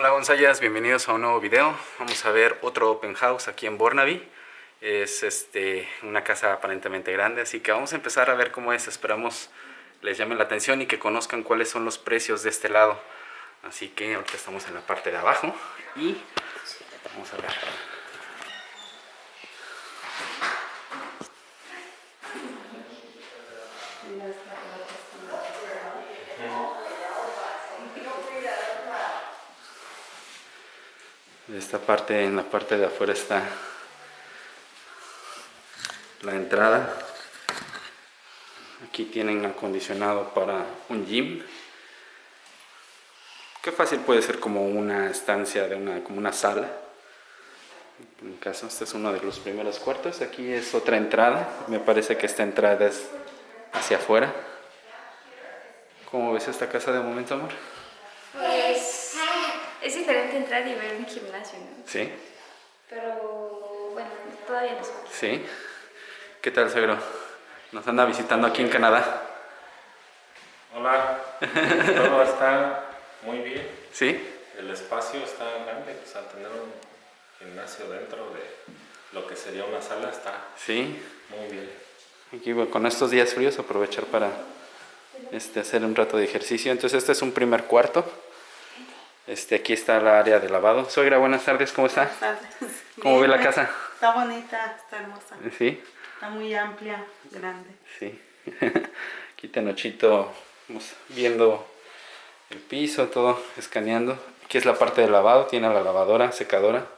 Hola Gonzayas, bienvenidos a un nuevo video. Vamos a ver otro open house aquí en Bornaby. Es este, una casa aparentemente grande, así que vamos a empezar a ver cómo es. Esperamos les llame la atención y que conozcan cuáles son los precios de este lado. Así que ahorita estamos en la parte de abajo y vamos a ver. Esta parte, en la parte de afuera está la entrada. Aquí tienen acondicionado para un gym. Qué fácil puede ser como una estancia de una, como una sala. En caso, este es uno de los primeros cuartos. Aquí es otra entrada. Me parece que esta entrada es hacia afuera. ¿Cómo ves esta casa de momento, amor? Pues entrar y ver un gimnasio, ¿no? Sí. Pero bueno, todavía no sé. Sí. ¿Qué tal, Segro? Nos anda visitando aquí en Canadá. Hola, todo está muy bien. ¿Sí? El espacio está grande, o sea, tener un gimnasio dentro de lo que sería una sala está Sí. muy bien. Aquí bueno, con estos días fríos aprovechar para este, hacer un rato de ejercicio. Entonces este es un primer cuarto. Este, aquí está la área de lavado. Suegra, buenas tardes, ¿cómo está? Buenas tardes. ¿Cómo ve la casa? Está bonita, está hermosa. Sí, Está muy amplia, grande. sí. Aquí Tenochito, vamos viendo el piso, todo, escaneando. Aquí es la parte de lavado, tiene la lavadora, secadora.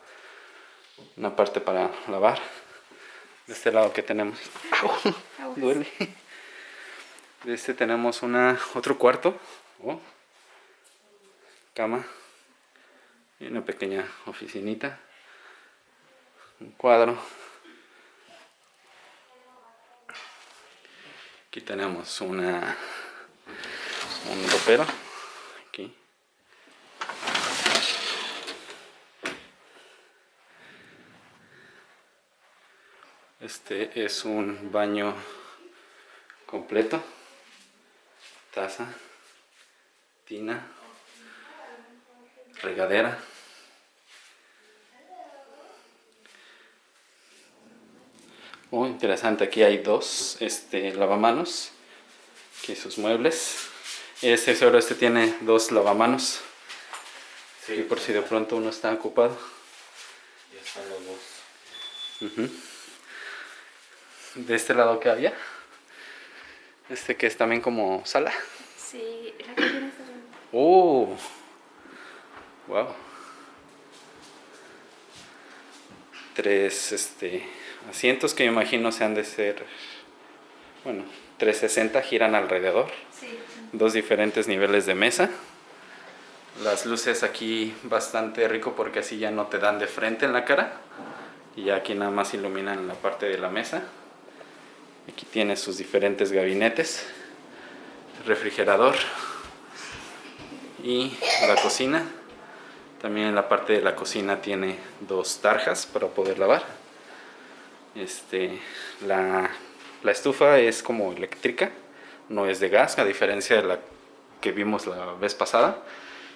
Una parte para lavar. De este lado que tenemos. ¡Au! Duele. De este tenemos una, otro cuarto. Oh. Cama. Una pequeña oficinita. Un cuadro. Aquí tenemos una un ropero. Aquí. Este es un baño completo. Taza, tina, regadera. Muy interesante, aquí hay dos este, lavamanos, aquí sus muebles. Este solo este tiene dos lavamanos, Sí, y por si de pronto uno está ocupado. ya están los dos. De este lado que había, este que es también como sala. Sí, la cocina está bien. ¡Oh! ¡Wow! Tres este, asientos que me imagino se han de ser, bueno, 360 giran alrededor. Sí. Dos diferentes niveles de mesa. Las luces aquí bastante rico porque así ya no te dan de frente en la cara. Y ya aquí nada más iluminan la parte de la mesa. Aquí tiene sus diferentes gabinetes. Refrigerador. Y la cocina. También en la parte de la cocina tiene dos tarjas para poder lavar. Este, la, la estufa es como eléctrica, no es de gas, a diferencia de la que vimos la vez pasada.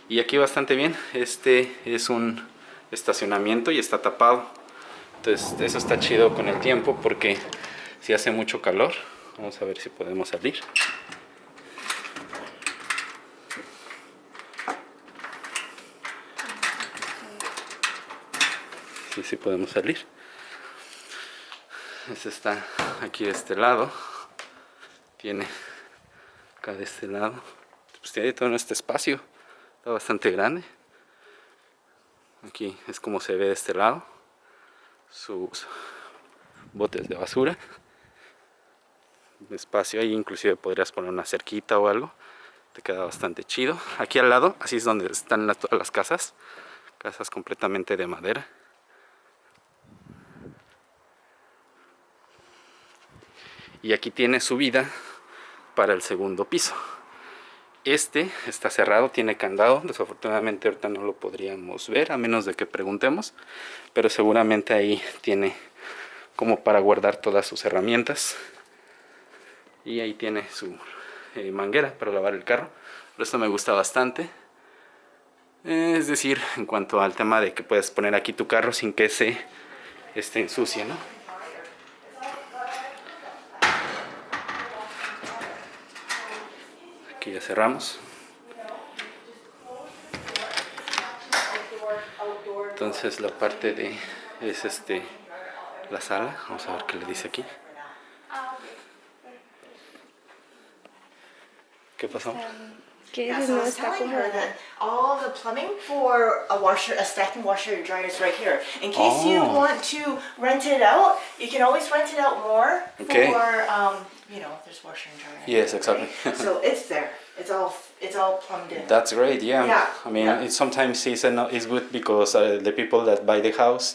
Y aquí bastante bien, este es un estacionamiento y está tapado. Entonces eso está chido con el tiempo porque si hace mucho calor, vamos a ver si podemos salir. Sí, sí podemos salir. Este está aquí de este lado. Tiene acá de este lado. Pues tiene todo este espacio. Está bastante grande. Aquí es como se ve de este lado. Sus botes de basura. Espacio ahí inclusive podrías poner una cerquita o algo. Te queda bastante chido. Aquí al lado, así es donde están todas las casas. Casas completamente de madera. Y aquí tiene subida para el segundo piso este está cerrado, tiene candado desafortunadamente ahorita no lo podríamos ver a menos de que preguntemos pero seguramente ahí tiene como para guardar todas sus herramientas y ahí tiene su eh, manguera para lavar el carro. Pero esto me gusta bastante. Es decir, en cuanto al tema de que puedes poner aquí tu carro sin que se esté ensucie, ¿no? Aquí ya cerramos. Entonces la parte de es este la sala. Vamos a ver qué le dice aquí. ¿Qué pasó? Que Yeah, so I no was está telling her that all the plumbing for a washer, a stacking washer and dryer is right here. In case you Oh. want to rent it out, you can always rent it out more Okay. for, um, you know, there's washer and dryer. Yes, exactly. so it's there. It's all, it's all plumbed in. That's great, yeah. Yeah, I mean, yeah. it sometimes it's, an, it's good because uh, the people that buy the house,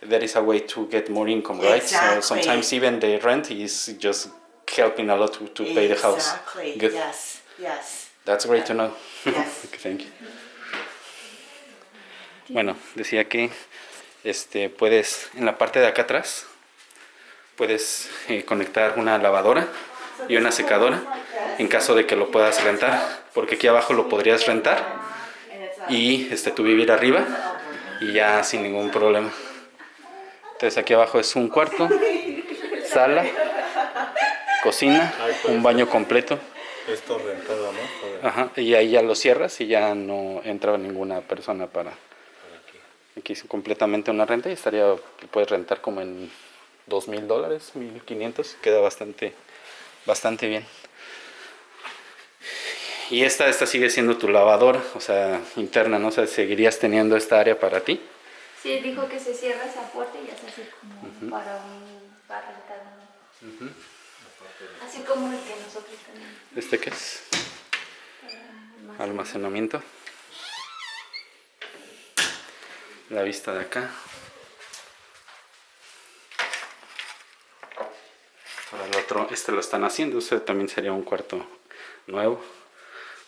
there is a way to get more income, right? Exactly. So sometimes even the rent is just helping a lot to, to pay the house. Exactly. Good. Yes. Yes. That's great to know. Yes. Thank you. Bueno, decía que este, puedes, en la parte de acá atrás, puedes eh, conectar una lavadora y una secadora en caso de que lo puedas rentar, porque aquí abajo lo podrías rentar y este, tú vivir arriba y ya sin ningún problema. Entonces aquí abajo es un cuarto, sala, cocina, un baño completo. Esto rentado, ¿no? Ajá, y ahí ya lo cierras y ya no entra ninguna persona para... aquí. Aquí es completamente una renta y estaría, puedes rentar como en dos mil dólares, mil quinientos, queda bastante, bastante bien. Y esta, esta sigue siendo tu lavadora, o sea, interna, ¿no? O sea, seguirías teniendo esta área para ti. Sí, dijo que se cierra esa puerta y se hace como para un para rentar uno. Así como el que nosotros tenemos. ¿Este qué es? Almacenamiento. La vista de acá. Ahora el otro, este lo están haciendo, este también sería un cuarto nuevo.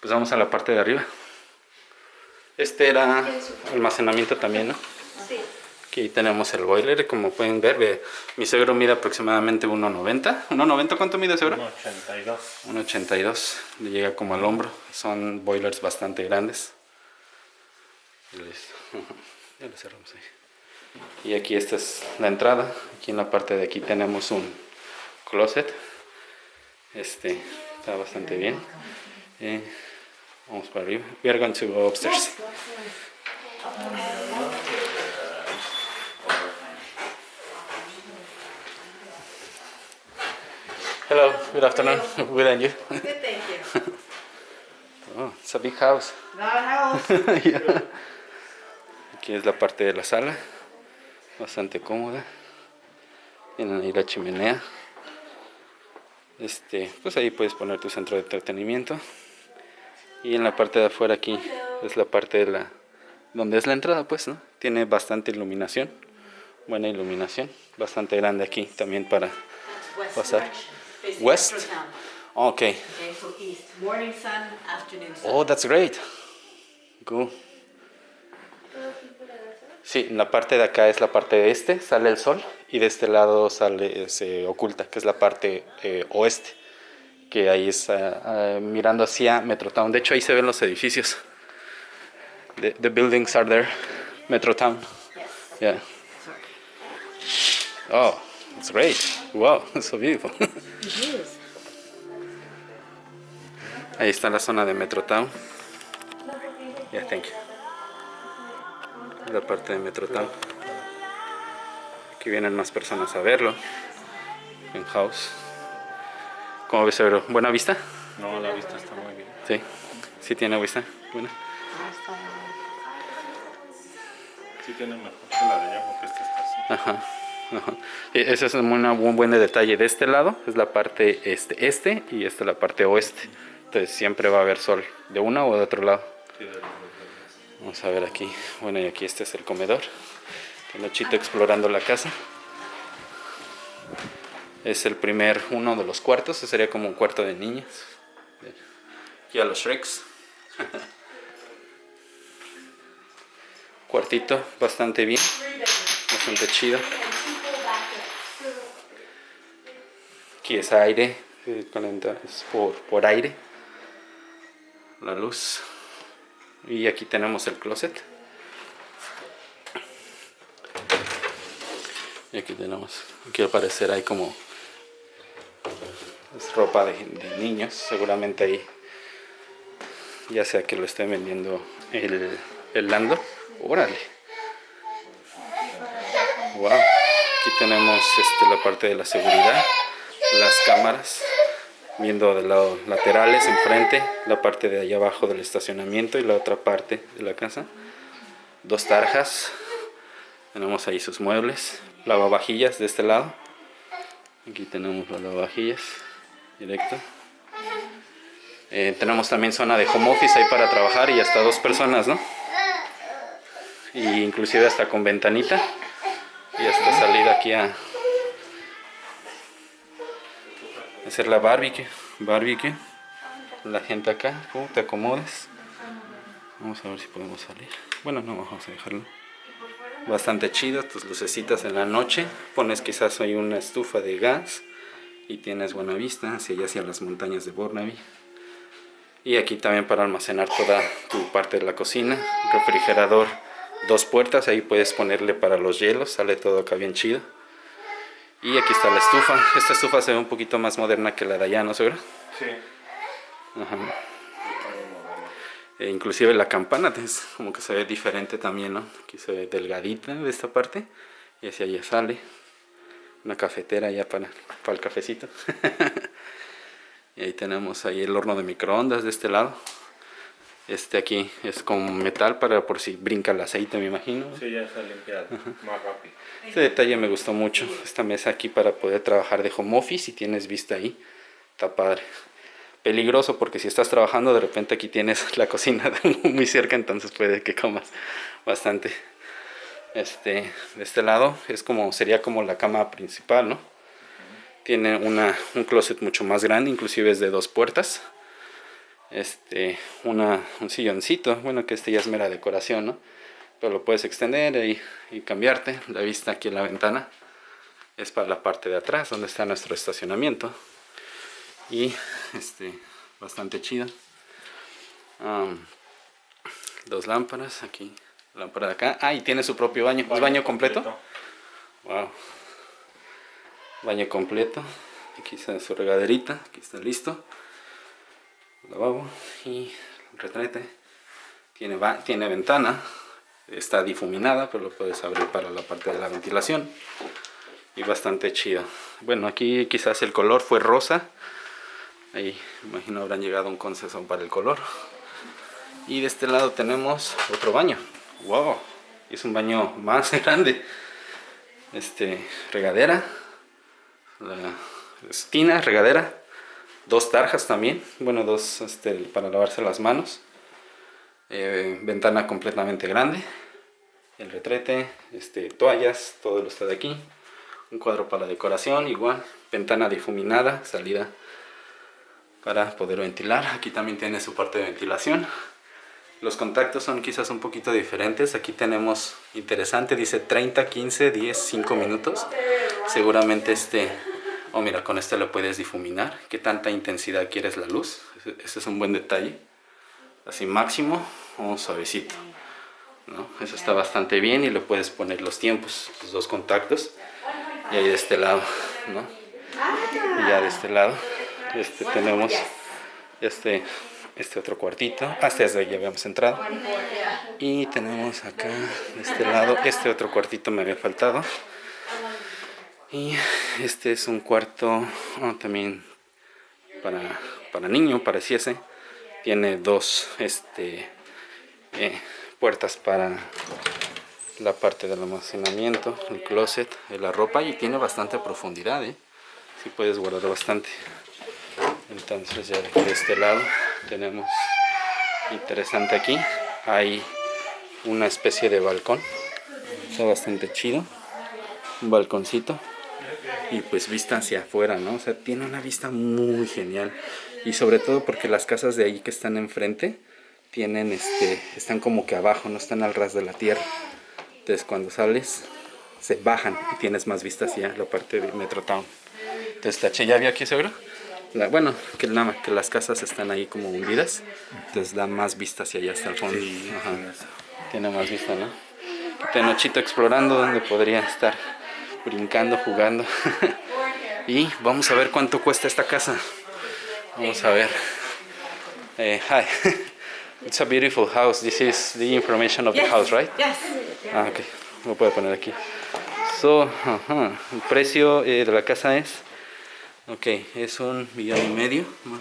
Pues vamos a la parte de arriba. Este era almacenamiento también, ¿no? Sí. Aquí tenemos el boiler, como pueden ver, ve, mi suegro mide aproximadamente 1.90. ¿1.90 cuánto mide suegro? 1.82. 1.82, le llega como al hombro. Son boilers bastante grandes. Listo. Ya lo cerramos ahí. Y aquí esta es la entrada. Aquí en la parte de aquí tenemos un closet. Este está bastante bien. Eh, vamos para arriba. We are going to go upstairs. Hello, good afternoon. Good and you? Good, thank you. Oh, it's a big house. Not house. Ya. Aquí es la parte de la sala, bastante cómoda. Tienen ahí la chimenea. Este, pues ahí puedes poner tu centro de entretenimiento. Y en la parte de afuera aquí es la parte de la donde es la entrada, pues, ¿no? Tiene bastante iluminación, buena iluminación, bastante grande aquí también para direction, facing West? Okay. Okay, so east. Morning sun, afternoon sun. Oh, that's great. Cool. Sí, la parte de acá es la parte este, sale el sol, y de este lado sale, se oculta, que es la parte eh, oeste, que ahí es ah, ah, mirando hacia Metrotown. De hecho, ahí se ven los edificios. The, the buildings are there, Metrotown. Yes. Yeah. Oh, it's great. Wow, it's so beautiful. It is. Ahí está la zona de Metrotown. Yeah, thank you. La parte de Metrotown. Aquí vienen más personas a verlo. En house. ¿Cómo ves, Ebro? ¿Buena vista? No, la vista está muy bien. Sí. Sí tiene vista. Buena. Sí tiene mejor que la de allá porque esta está así. Ajá. Y Ese es un buen detalle. De este lado es la parte este, este y esta es la parte oeste. Entonces siempre va a haber sol de una o de otro lado. Vamos a ver aquí. Bueno, y aquí este es el comedor. Nochito explorando la casa. Es el primer uno de los cuartos. Ese sería como un cuarto de niñas. Aquí a los Shreks. Cuartito bastante bien. Bastante chido. Aquí es aire. eh, Es por, por aire. La luz. Y aquí tenemos el closet. Y aquí tenemos, aquí al parecer hay como ropa de, de niños, seguramente ahí ya sea que lo estén vendiendo el, el Lando. Órale. Wow. Aquí tenemos este, la parte de la seguridad, las cámaras, viendo del lado laterales, enfrente, la parte de allá abajo del estacionamiento y la otra parte de la casa. Dos tarjas. Tenemos ahí sus muebles, lavavajillas de este lado. Aquí tenemos las lavavajillas, directo. Eh, tenemos también zona de home office ahí para trabajar y hasta dos personas, ¿no? Y inclusive hasta con ventanita. Y hasta salida aquí a hacer la barbecue. Barbecue. La gente acá, ¿cómo te acomodes? Vamos a ver si podemos salir. Bueno, no, vamos a dejarlo. Bastante chido, tus lucecitas en la noche. Pones quizás ahí una estufa de gas y tienes buena vista hacia allá, hacia las montañas de Burnaby. Y aquí también para almacenar toda tu parte de la cocina. Refrigerador, dos puertas, ahí puedes ponerle para los hielos, sale todo acá bien chido. Y aquí está la estufa. Esta estufa se ve un poquito más moderna que la de allá, ¿no seguro? Sí. Ajá. E inclusive la campana es como que se ve diferente también, ¿no? Aquí se ve delgadita de esta parte y hacia allá sale. Una cafetera ya para, para el cafecito. y ahí tenemos ahí el horno de microondas de este lado. Este aquí es con metal para por si brinca el aceite, me imagino. Sí, ya está limpiado, más rápido. Este detalle me gustó mucho. Esta mesa aquí para poder trabajar de home office y tienes vista ahí. Está padre. Peligroso porque si estás trabajando de repente aquí tienes la cocina muy cerca, entonces puede que comas bastante. Este, de este lado es como sería como la cama principal, ¿no? Tiene una, un closet mucho más grande, inclusive es de dos puertas. Este, una, un silloncito, bueno que este ya es mera decoración, ¿no? Pero lo puedes extender y, y cambiarte. La vista aquí en la ventana es para la parte de atrás, donde está nuestro estacionamiento. Y este, bastante chido. Dos lámparas aquí, lámpara de acá. Ah, y tiene su propio baño. ¿Es baño completo? Wow. Baño completo. Aquí está su regaderita. Aquí está listo. Lavabo y retrete. Tiene, tiene ventana. Está difuminada, pero lo puedes abrir para la parte de la ventilación. Y bastante chido. Bueno, aquí quizás el color fue rosa. Ahí, imagino, habrán llegado un consenso para el color. Y de este lado tenemos otro baño. ¡Wow! Es un baño más grande. Este, regadera. La esquina, regadera. Dos tarjas también. Bueno, dos este, para lavarse las manos. Eh, ventana completamente grande. El retrete, este, toallas, todo lo está de aquí. Un cuadro para la decoración, igual. Ventana difuminada, salida para poder ventilar. Aquí también tiene su parte de ventilación. Los contactos son quizás un poquito diferentes. Aquí tenemos interesante, dice 30, 15, 10, 5 minutos. Seguramente este, oh mira, con este lo puedes difuminar. ¿Qué tanta intensidad quieres la luz? Ese es un buen detalle. Así máximo o suavecito. ¿no? Eso está bastante bien y le puedes poner los tiempos, los dos contactos. Y ahí de este lado, ¿no? Y ya de este lado este, tenemos este, este otro cuartito. Hasta desde ya habíamos entrado. Y tenemos acá, de este lado, este otro cuartito me había faltado. Y este es un cuarto oh, también para, para niño, pareciese. Tiene dos este, eh, puertas para la parte del almacenamiento, el closet, de la ropa y tiene bastante profundidad, ¿eh? Sí puedes guardar bastante. Entonces ya de este lado tenemos interesante aquí. Hay una especie de balcón. Está bastante chido. Un balconcito y pues vista hacia afuera no o sea tiene una vista muy genial. Y sobre todo porque las casas de ahí que están enfrente tienen este están como que abajo no están al ras de la tierra. Entonces cuando sales se bajan y tienes más vista hacia la parte de Metro Town. Entonces la ya había aquí seguro la- bueno, que, la- que las casas están ahí como hundidas, entonces da más vista hacia allá hasta el fondo. Ajá. Tiene más vista, ¿no? Tenochito explorando donde podría estar brincando, jugando. y vamos a ver cuánto cuesta esta casa. Vamos a ver. Eh, hi. It's a beautiful house. This is the information of the house, right? Yes. Ah, ok. Lo puedo poner aquí. So, ajá, el precio eh, de la casa es, ok, es un millón y medio, más,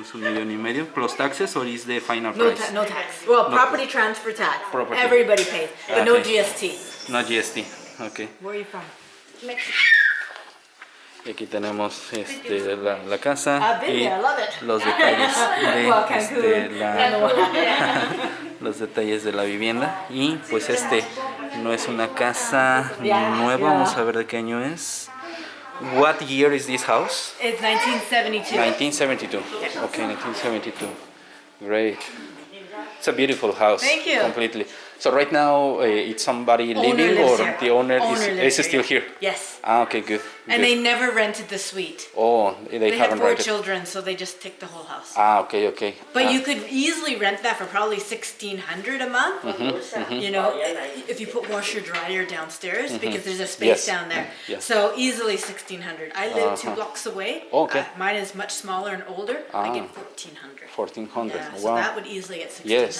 es un millón y medio, plus taxes, or is the final No, price? ta- no tax. Well, property transfer tax. Property. Everybody pays, but no Okay. GST. No GST, ok. Where are you from? Y aquí tenemos este, la, la casa y los detalles de este, la, los detalles de la vivienda y pues este no es una casa nueva, vamos a ver de qué año es. What year is this house? It's 1972. 1972. Okay, 1972. Great. It's a beautiful house. Thank you. Completely. So right now, uh, it's somebody Owner living or here. the owner, Owner is, lives is still here? Yes. Ah, okay, good. And good. they never rented the suite. oh, they, They had haven't four rented. children, so they just take the whole house. Ah, okay, okay. But Ah, you could easily rent that for probably sixteen hundred a month. Mm-hmm, You know, if you put washer dryer downstairs because there's a space Yes. down there. Yes. So easily sixteen hundred. I live two Uh-huh. blocks away. Okay. Uh, mine is much smaller and older. Ah. I get fourteen hundred. 1400. Yeah, so that would easily get sixteen Yes,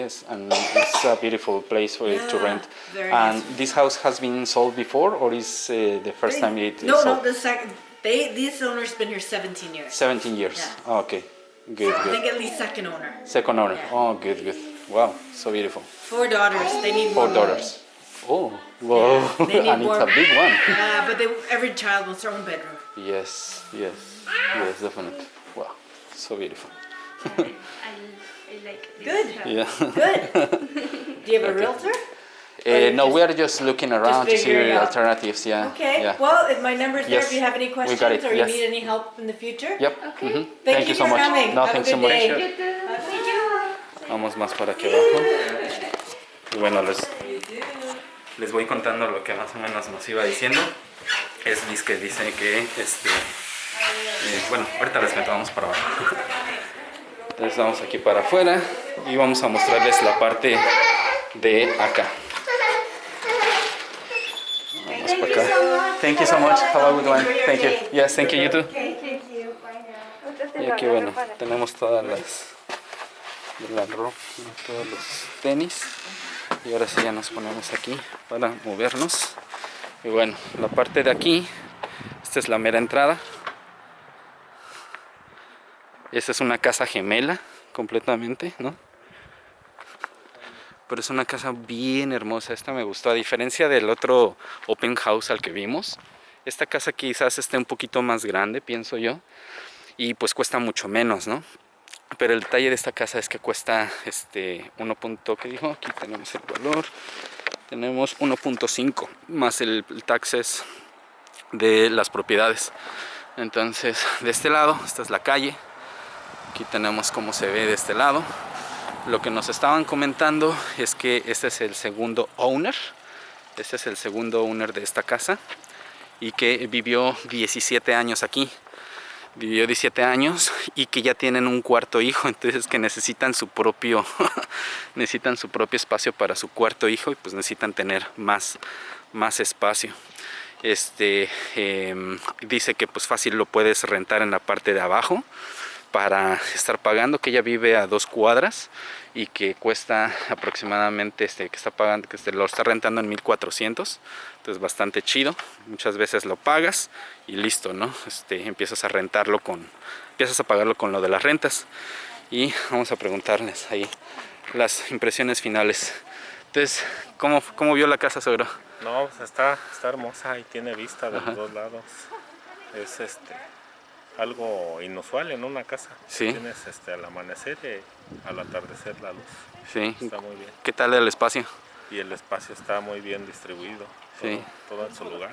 yes, and it's a beautiful place for it to rent. and nice. this house has been sold before, or is uh, the first time it is No, sold? no, the second. They these owners been here seventeen years. 17 years. Yeah. Okay, good, I good. think at least second owner. Second owner. Yeah. Oh, good, good. Wow, so beautiful. Four daughters. They need Four daughters. Oh, wow, they need and it's a big one. Yeah, but they, every child wants their own bedroom. Yes, yes, yes, definitely. Wow, so beautiful. I, I like this Good. house. Yeah. Good. Do you have a realtor? Uh, no, we are just looking around to see alternatives. Yeah. Okay. Yeah. Well, if my number's there, Yes, if you have any questions got it, or you yes. need any help in the future. Yep. Okay. mhm. Thank you so much. coming. No, Have a thanks so good much. day. You. Vamos más para aquí abajo. Y bueno, les, les voy contando lo que más o menos nos iba diciendo. Es Liz que dice que, este, eh, bueno, ahorita les cuento, vamos para abajo. Entonces vamos aquí para afuera y vamos a mostrarles la parte de acá. Vamos para acá. Thank you so much. Have a good one. Thank you. Yes, thank you, you too. Y aquí bueno, tenemos todas las de la ropa, todos los tenis. Y ahora sí ya nos ponemos aquí para movernos. Y bueno, la parte de aquí, esta es la mera entrada. Esta es una casa gemela completamente, ¿no? Pero es una casa bien hermosa, esta me gustó, a diferencia del otro open house al que vimos. Esta casa quizás esté un poquito más grande, pienso yo y pues cuesta mucho menos, ¿no? Pero el detalle de esta casa es que cuesta este 1. punto- ¿qué dijo? Aquí tenemos el valor. Tenemos 1.5 más el, el taxes de las propiedades. Entonces, de este lado, esta es la calle. Aquí tenemos cómo se ve de este lado. Lo que nos estaban comentando es que este es el segundo owner. Este es el segundo owner de esta casa y que vivió 17 años aquí vivió 17 años y que ya tienen un cuarto hijo, entonces que necesitan su propio necesitan su propio espacio para su cuarto hijo y pues necesitan tener más más espacio. Este em, dice que pues fácil lo puedes rentar en la parte de abajo para estar pagando, que ella vive a dos cuadras y que cuesta aproximadamente, este, que está pagando, que este, lo está rentando en 1400, entonces bastante chido, muchas veces lo pagas y listo, ¿no? Este, empiezas a rentarlo con, empiezas a pagarlo con lo de las rentas y vamos a preguntarles ahí las impresiones finales. Entonces, ¿cómo, cómo vio la casa, suegro? No, pues está, está hermosa y tiene vista de los dos lados. Es este algo inusual en una casa. Sí. Tienes este al amanecer y al atardecer la luz. Sí. Está muy bien. ¿Qué tal el espacio? Y el espacio está muy bien distribuido. Todo, Sí. todo en su lugar.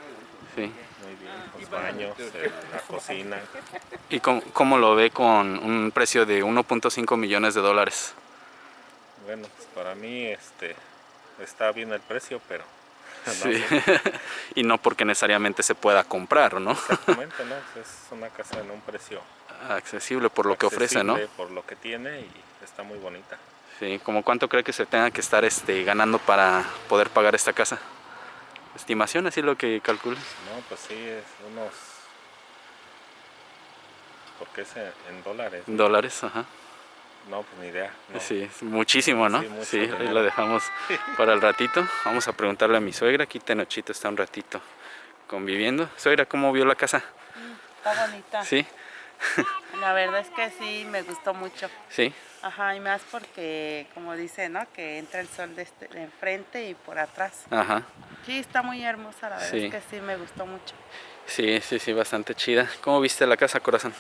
Sí. Muy bien. Los baños, la cocina. ¿Y cómo, cómo lo ve con un precio de 1.5 millones de dólares? Bueno, pues para mí este está bien el precio, pero Sí. y no porque necesariamente se pueda comprar, ¿no? Exactamente, ¿no? Es una casa en un precio Accesible por lo que ofrece, ¿no? por lo que tiene y está muy bonita. Sí, ¿como cuánto cree que se tenga que estar este, ganando para poder pagar esta casa? Estimación, así lo que calculas. No, pues sí, es unos... Porque es en, en dólares. Dólares, ajá. No, pues ni idea. no. Sí, es muchísimo, ¿no? Sí, mucho Sí, ahí lo dejamos para el ratito. Vamos a preguntarle a mi suegra. Aquí Tenochito está un ratito conviviendo. Suegra, ¿cómo vio la casa? Está bonita. Sí, La verdad es que sí, me gustó mucho. sí. Ajá, y más porque, como dice, ¿no? Que entra el sol de, este, de enfrente y por atrás. Ajá. Sí, está muy hermosa, la verdad Sí. es que sí, me gustó mucho. Sí, sí, sí, bastante chida. ¿Cómo viste la casa, corazón?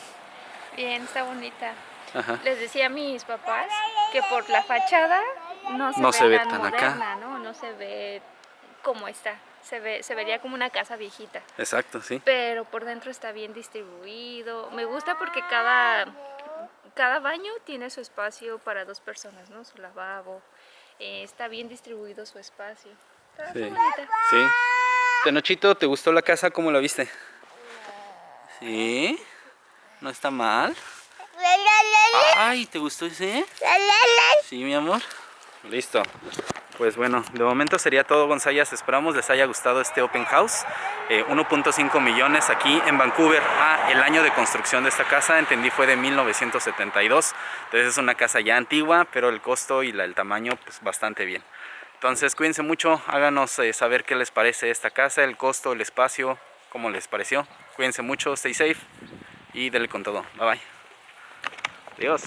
Bien, está bonita. Ajá. Les decía a mis papás que por la fachada no se No ve se ve tan, tan acá. moderna, ¿no? No se ve como está. Se, ve, se vería como una casa viejita. Exacto, sí. Pero por dentro está bien distribuido. Me gusta porque cada, cada baño tiene su espacio para dos personas, ¿no? Su lavabo. Eh, está bien distribuido su espacio. Está Sí. bonita. Sí. Tenochito, ¿te gustó la casa? ¿Cómo la viste? Sí. No está mal. Ay, ¿te gustó ese? Sí, mi amor. Listo. Pues bueno, de momento sería todo, Gonzayas. Esperamos les haya gustado este open house. Eh, 1.5 millones aquí en Vancouver. Ah, el año de construcción de esta casa, entendí, fue de 1972. Entonces es una casa ya antigua, pero el costo y el tamaño, pues bastante bien. Entonces cuídense mucho, háganos eh, saber qué les parece esta casa, el costo, el espacio, cómo les pareció. Cuídense mucho, stay safe y denle con todo. Bye bye. Adiós.